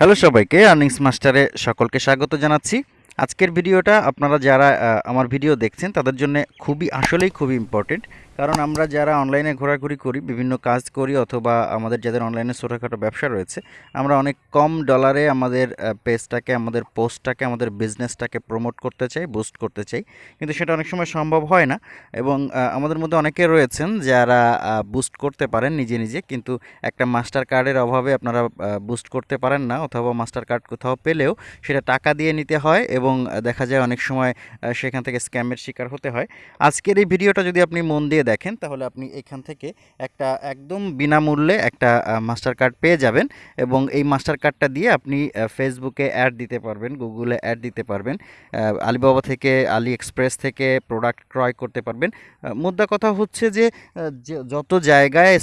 Hello সবাইকে earnings মাস্টারে সকলকে স্বাগত জানাচ্ছি। আজকের ভিডিওটা আপনারা যারা আমার ভিডিও দেখছেন, তাদের জন্য খুবই, আসলেই খুবই ইম্পর্টেন্ট কারণ আমরা যারা অনলাইনে ঘোরাঘুরি করি, বিভিন্ন কাজ করি, অথবা আমাদের যাদের অনলাইনে ছোটোখাটো ব্যবসা রয়েছে, আমরা অনেক কম ডলারে আমাদের পেজটাকে আমাদের পোস্টটাকে আমাদের বিজনেসটাকে প্রমোট করতে চাই বুস্ট করতে চাই। কিন্তু সেটা অনেক সময় সম্ভব হয় না এবং আমাদের মধ্যে অনেকে রয়েছেন যারা বুস্ট করতে পারেন নিজে নিজে। কিন্তু একটা মাস্টার কার্ডের অভাবে আপনারা বুস্ট করতে পারেন না, অথবা মাস্টার কার্ড কোথাও পেলেও সেটা টাকা দিয়ে নিতে হয় এবং আহ, দেখা যায় অনেক সময় সেখান থেকে স্ক্যামের শিকার হতে হয়। আজকের এই ভিডিওটা যদি আপনি মন দিয়ে দেখেন তাহলে আপনি এখান থেকে একটা একদম বিনামূল্যে একটা মাস্টার কার্ড পেয়ে যাবেন এবং এই মাস্টার কার্ডটা দিয়ে আপনি ফেসবুকে অ্যাড দিতে পারবেন গুগলে অ্যাড দিতে পারবেন আলিবাবা থেকে আলি এক্সপ্রেস থেকে প্রোডাক্ট ক্রয় করতে পারবেন। মুদ্রা কথা হচ্ছে যে- যত জায়গায়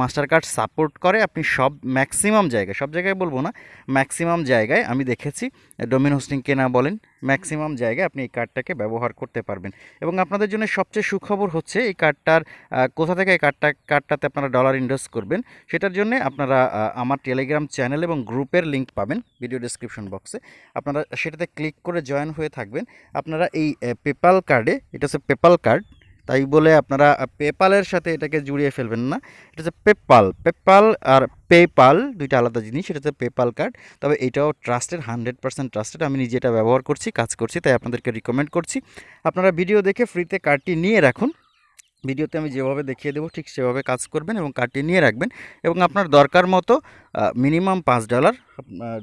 মাস্টার কার্ড সাপোর্ট করে আপনি সব ম্যাক্সিমাম জায়গায় সব জায়গায় বলব না ম্যাক্সিমাম জায়গায় আমি দেখেছি ডোমিন হোস্টিং কেনা বলেন ম্যাক্সিমাম জায়গায় আপনি এই কার্ডটাকে ব্যবহার করতে পারবেন। এবং আপনাদের জন্য সবচেয়ে সুখবর হচ্ছে এই কার্ডটার কোথা থেকে এই কার্ডটা, কার্ডটাতে আপনারা ডলার ইনভেস্ট করবেন, সেটার জন্য আপনারা আমার টেলিগ্রাম চ্যানেল এবং গ্রুপের লিঙ্ক পাবেন ভিডিও ডিসক্রিপশন বক্সে আপনারা সেটাতে ক্লিক করে জয়েন হয়ে থাকবেন। আপনারা এই পেপাল কার্ডে এটা হচ্ছে পেপাল কার্ড তাই বলে আপনারা পেপালের সাথে এটাকে জুড়িয়ে ফেলবেন না। এটা হচ্ছে পেপাল পেপাল আর পেপাল দুইটা আলাদা জিনিস, এটা হচ্ছে পেপাল কার্ড তবে এটাও ট্রাস্টেড হান্ড্রেড পার্সেন্ট ট্রাস্টেড আমি নিজে এটা ব্যবহার করছি, কাজ করছি, তাই আপনাদেরকে রিকমেন্ড করছি। আপনারা ভিডিও দেখে ফ্রিতে কার্ডটি নিয়ে রাখুন। ভিডিওতে আমি যেভাবে দেখিয়ে দেবো, ঠিক সেভাবে কাজ করবেন এবং কাটিয়ে নিয়ে রাখবেন এবং আপনার দরকার মতো মিনিমাম পাঁচ ডলার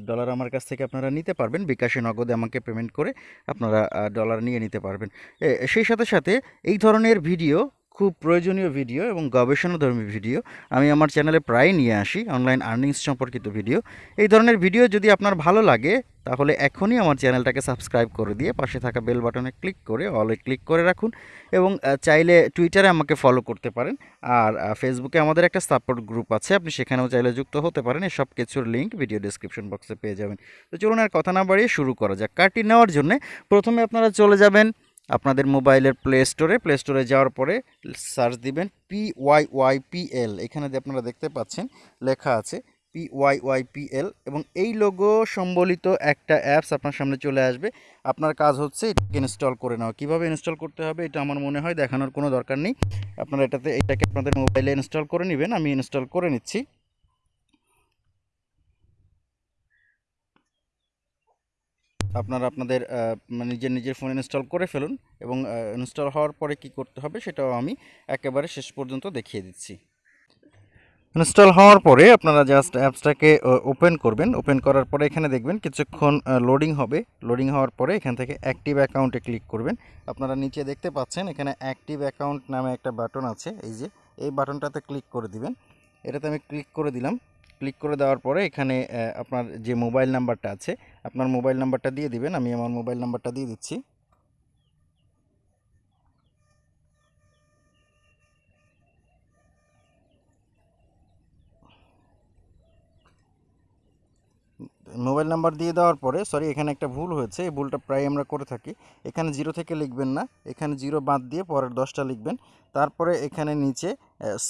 ডলার আমার কাছ থেকে আপনারা নিতে পারবেন। বিকাশে নগদে আমাকে পেমেন্ট করে আপনারা ডলার নিয়ে নিতে পারবেন। সেই সাথে সাথে এই ধরনের ভিডিও খুব প্রয়োজনীয় ভিডিও এবং গবেষণাধর্মী ভিডিও। আমি আমার চ্যানেলে প্রায় নিয়ে আসি অনলাইন আর্নিংস সম্পর্কিত ভিডিও। এই ধরনের ভিডিও যদি আপনার ভালো লাগে, তাহলে এখনই আমার চ্যানেলটাকে সাবস্ক্রাইব করে দিয়ে পাশে থাকা বেল বাটনে ক্লিক করে অলে ক্লিক করে রাখুন এবং চাইলে টুইটারে আমাকে ফলো করতে পারেন। আর ফেসবুকে আমাদের একটা সাপোর্ট গ্রুপ আছে, আপনি সেখানেও চাইলে যুক্ত হতে পারেন। এই সব কিছুর লিঙ্ক ভিডিও ডিসক্রিপশন বক্সে পেয়ে যাবেন। তো চলুন আর কথা না বাড়িয়ে শুরু করা যাক। কার্ডটি নেওয়ার জন্য প্রথমে আপনারা চলে যাবেন আপনাদের মোবাইলের প্লে স্টোরে প্লে স্টোরে যাওয়ার পরে সার্চ দিবেন P Y Y P L এখানে আপনারা দেখতে পাচ্ছেন, লেখা আছে P Y Y P L এবং এই লোগো সম্বলিত একটা অ্যাপস আপনার সামনে চলে আসবে। আপনার কাজ হচ্ছে এটাকে ইনস্টল করে নেওয়া। কীভাবে ইনস্টল করতে হবে এটা আমার মনে হয় দেখানোর কোনো দরকার নেই। আপনারা এটাতে, এটাকে আপনাদের মোবাইলে ইনস্টল করে নেবেন। আমি ইনস্টল করে নিচ্ছি। আপনারা আপনাদের মানে নিজের নিজের ফোন ইনস্টল করে ফেলুন এবং ইনস্টল হওয়ার পরে কি করতে হবে সেটাও আমি একেবারে শেষ পর্যন্ত দেখিয়ে দিচ্ছি। ইনস্টল হওয়ার পরে আপনারা জাস্ট অ্যাপসটাকে ওপেন করবেন। ওপেন করার পরে এখানে দেখবেন কিছুক্ষণ লোডিং হবে। লোডিং হওয়ার পরে এখান থেকে অ্যাক্টিভ অ্যাকাউন্টে ক্লিক করবেন। আপনারা নিচে দেখতে পাচ্ছেন এখানে অ্যাক্টিভ অ্যাকাউন্ট নামে একটা বাটন আছে। এই যে, এই বাটনটাতে ক্লিক করে দিবেন। এটাতে আমি ক্লিক করে দিলাম। ক্লিক করে দেওয়ার পরে এখানে আপনার যে মোবাইল নাম্বারটা আছে, আপনার মোবাইল নাম্বারটা দিয়ে দিবেন। আমি আমার মোবাইল নাম্বারটা দিয়ে দিচ্ছি। মোবাইল নাম্বার দিয়ে দেওয়ার পরে, সরি, এখানে একটা ভুল হয়েছে। এই ভুলটা প্রায় আমরা করে থাকি। এখানে জিরো থেকে লিখবেন না। এখানে জিরো বাদ দিয়ে পরের দশটা লিখবেন। তারপরে এখানে নিচে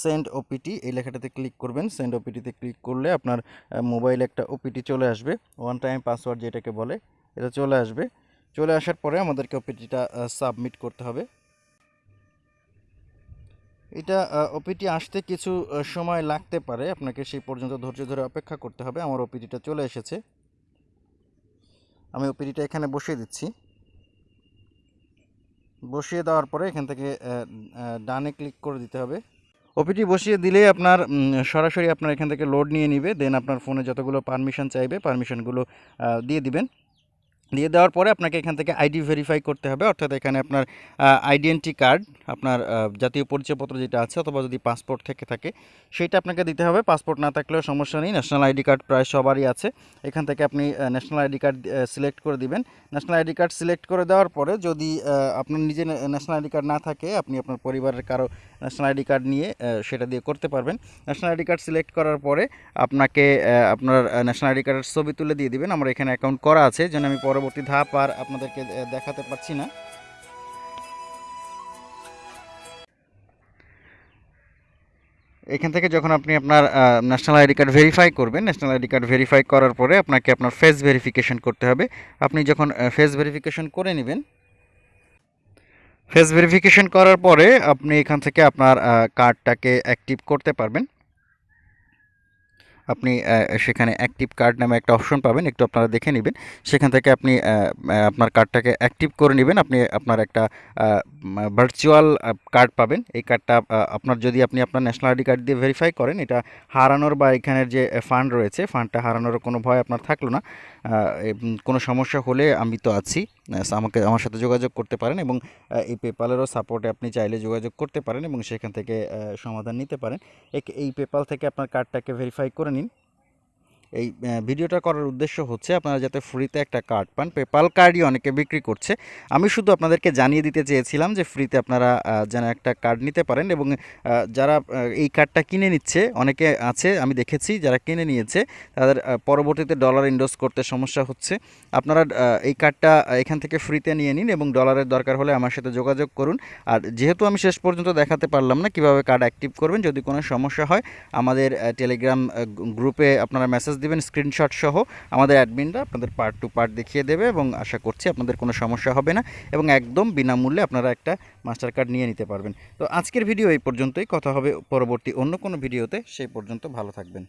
সেন্ড ওপিটি এই লেখাটাতে ক্লিক করবেন। সেন্ড ওপিটিতে ক্লিক করলে আপনার মোবাইলে একটা ওপিটি চলে আসবে। ওয়ান টাইম পাসওয়ার্ড যেটাকে বলে, এটা চলে আসবে। চলে আসার পরে আমাদেরকে ওপিটিটা সাবমিট করতে হবে। এটা ওপিটি আসতে কিছু সময় লাগতে পারে। আপনাকে সেই পর্যন্ত ধৈর্য ধরে অপেক্ষা করতে হবে। আমার ওপিটিটা চলে এসেছে। আমি ওপিটিটা এখানে বসিয়ে দিচ্ছি। বসিয়ে দেওয়ার পরে এখান থেকে ডানে ক্লিক করে দিতে হবে। ওপিটি বসিয়ে দিলেই আপনার সরাসরি আপনার এখান থেকে লোড নিয়ে নিবে দেন আপনার ফোনে যতগুলো পারমিশন চাইবে পারমিশনগুলো দিয়ে দিবেন। দিয়ে দেওয়ার পরে আপনাকে এখান থেকে আইডি ভেরিফাই করতে হবে। অর্থাৎ এখানে আপনার আইডেন্টি কার্ড আপনার জাতীয় পরিচয়পত্র যেটা আছে অথবা যদি পাসপোর্ট থেকে থাকে, সেটা আপনাকে দিতে হবে। পাসপোর্ট না থাকলেও সমস্যা নেই। ন্যাশনাল আইডি কার্ড প্রায় সবারই আছে। এখান থেকে আপনি ন্যাশনাল আইডি কার্ড সিলেক্ট করে দিবেন। ন্যাশনাল আইডি কার্ড সিলেক্ট করে দেওয়ার পরে যদি আপনার নিজে ন্যাশনাল আইডি কার্ড না থাকে, আপনি আপনার পরিবারের কারও ন্যাশনাল আইডি কার্ড নিয়ে সেটা দিয়ে করতে পারবেন। ন্যাশনাল আইডি কার্ড সিলেক্ট করার পরে আপনাকে আপনার ন্যাশনাল আইডি কার্ডের ছবি তুলে দিয়ে দিবেন। আমার এখানে অ্যাকাউন্ট করা আছে। যেন আমি পরবর্তী ধাপ আর আপনাদেরকে দেখাতে পারছি না। এখান থেকে যখন আপনি আপনার ন্যাশনাল আইডি কার্ড ভেরিফাই করবেন ন্যাশনাল আইডি কার্ড ভেরিফাই করার পরে আপনাকে আপনার ফেস ভেরিফিকেশন করতে হবে। আপনি যখন ফেস ভেরিফিকেশন করে নেবেন ফেস ভেরিফিকেশন করার পরে আপনি এখান থেকে আপনার কার্ডটাকে অ্যাক্টিভ করতে পারবেন। আপনি সেখানে অ্যাক্টিভ কার্ড নামে একটা অপশন পাবেন, একটু আপনারা দেখে নেবেন। সেখান থেকে আপনি আপনার কার্ডটাকে অ্যাক্টিভ করে নেবেন। আপনি আপনার একটা ভার্চুয়াল কার্ড পাবেন। এই কার্ডটা আপনার যদি আপনি আপনার ন্যাশনাল আইডি কার্ড দিয়ে ভেরিফাই করেন, এটা হারানোর বা এখানের যে ফান্ড রয়েছে ফান্ডটা হারানোর কোনো ভয় আপনার থাকল না। কোনো সমস্যা হলে আমি তো আছি। আমাকে আমার সাথে যোগাযোগ করতে পারেন এবং এই পেপালেরও সাপোর্টে আপনি চাইলে যোগাযোগ করতে পারেন এবং সেখান থেকে সমাধান নিতে পারেন। এই পেপাল থেকে আপনার কার্ডটাকে ভেরিফাই করে নিন। এই ভিডিওটা করার উদ্দেশ্য হচ্ছে আপনারা যাতে ফ্রিতে একটা কার্ড পান। পেপাল কার্ডই অনেকে বিক্রি করছে। আমি শুধু আপনাদেরকে জানিয়ে দিতে চেয়েছিলাম যে ফ্রিতে আপনারা যেন একটা কার্ড নিতে পারেন এবং যারা এই কার্ডটা কিনে নিচ্ছে, অনেকে আছে, আমি দেখেছি, যারা কিনে নিয়েছে, তাদের পরবর্তীতে ডলার ইন্ডোজ করতে সমস্যা হচ্ছে। আপনারা এই কার্ডটা এখান থেকে ফ্রিতে নিয়ে নিন এবং ডলারের দরকার হলে আমার সাথে যোগাযোগ করুন। আর যেহেতু আমি শেষ পর্যন্ত দেখাতে পারলাম না কীভাবে কার্ড অ্যাক্টিভ করবেন, যদি কোনো সমস্যা হয়, আমাদের টেলিগ্রাম গ্রুপে আপনারা মেসেজ দিবেন স্ক্রিনশট সহ আমাদের অ্যাডমিনরা আপনাদের পার্ট টু পার্ট দেখিয়ে দেবে এবং আশা করছি আপনাদের কোনো সমস্যা হবে না এবং একদম বিনামূল্যে আপনারা একটা মাস্টার কার্ড নিয়ে নিতে পারবেন। তো আজকের ভিডিও এই পর্যন্তই। কথা হবে পরবর্তী অন্য কোনো ভিডিওতে সেই পর্যন্ত ভালো থাকবেন।